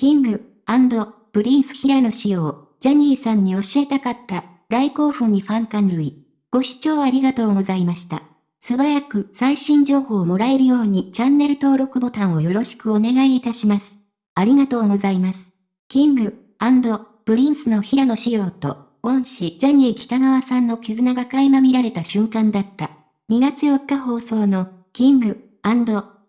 キング、プリンス平野紫耀、ジャニーさんに教えたかった、大興奮にファン感涙。ご視聴ありがとうございました。素早く最新情報をもらえるようにチャンネル登録ボタンをよろしくお願いいたします。ありがとうございます。キング、プリンスの平野紫耀と、恩師ジャニー喜多川さんの絆が垣間見られた瞬間だった。2月4日放送の、キング、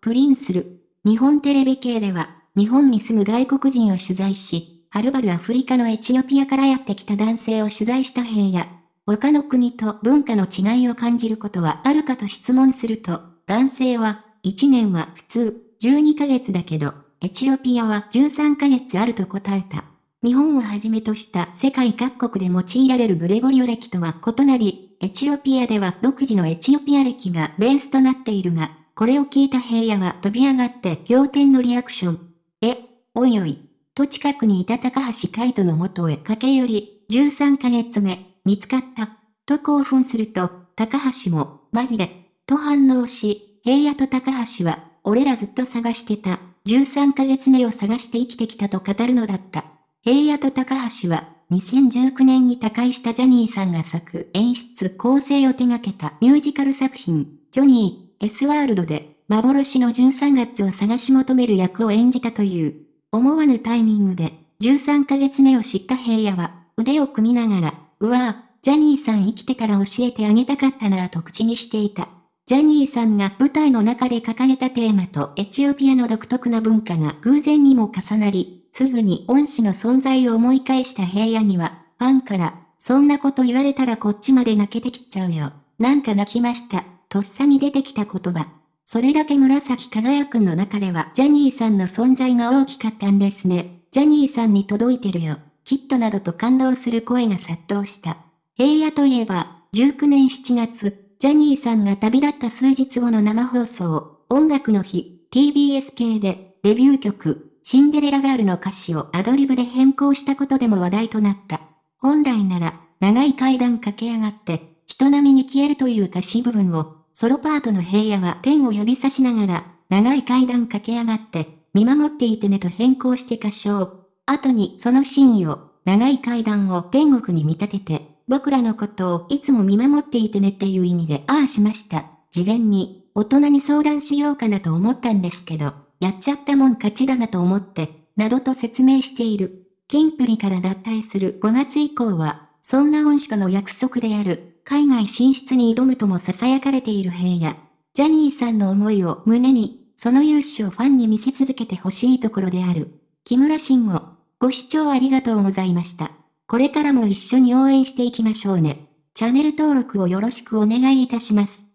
プリンスル。日本テレビ系では、日本に住む外国人を取材し、はるばるアフリカのエチオピアからやってきた男性を取材した平野。他の国と文化の違いを感じることはあるかと質問すると、男性は、1年は普通、12ヶ月だけど、エチオピアは13ヶ月あると答えた。日本をはじめとした世界各国で用いられるグレゴリオ歴とは異なり、エチオピアでは独自のエチオピア歴がベースとなっているが、これを聞いた平野は飛び上がって仰天のリアクション。え、おいおい。と近くにいた高橋海人の元へ駆け寄り、13ヶ月目、見つかった。と興奮すると、高橋も、マジで、と反応し、平野と高橋は、俺らずっと探してた、13ヶ月目を探して生きてきたと語るのだった。平野と高橋は、2019年に他界したジャニーさんが作演出構成を手掛けたミュージカル作品、ジョニー、S ワールドで、幻の13月を探し求める役を演じたという。思わぬタイミングで、13ヶ月目を知った平野は、腕を組みながら、うわぁ、ジャニーさん生きてから教えてあげたかったなぁと口にしていた。ジャニーさんが舞台の中で掲げたテーマとエチオピアの独特な文化が偶然にも重なり、すぐに恩師の存在を思い返した平野には、ファンから、そんなこと言われたらこっちまで泣けてきちゃうよ。なんか泣きました。とっさに出てきた言葉。それだけ紫輝くんの中ではジャニーさんの存在が大きかったんですね。ジャニーさんに届いてるよ。きっとなどと感動する声が殺到した。平野といえば、19年7月、ジャニーさんが旅立った数日後の生放送、音楽の日、TBS 系で、デビュー曲、シンデレラガールの歌詞をアドリブで変更したことでも話題となった。本来なら、長い階段駆け上がって、人並みに消えるという歌詞部分を、ソロパートの平野は天を指さしながら、長い階段駆け上がって、見守っていてねと変更して歌唱。後にそのシーンを、長い階段を天国に見立てて、僕らのことをいつも見守っていてねっていう意味でああしました。事前に、大人に相談しようかなと思ったんですけど、やっちゃったもん勝ちだなと思って、などと説明している。キンプリから脱退する5月以降は、そんな恩師との約束である、海外進出に挑むとも囁かれている平野。ジャニーさんの思いを胸に、その勇姿をファンに見せ続けてほしいところである。木村慎吾、ご視聴ありがとうございました。これからも一緒に応援していきましょうね。チャンネル登録をよろしくお願いいたします。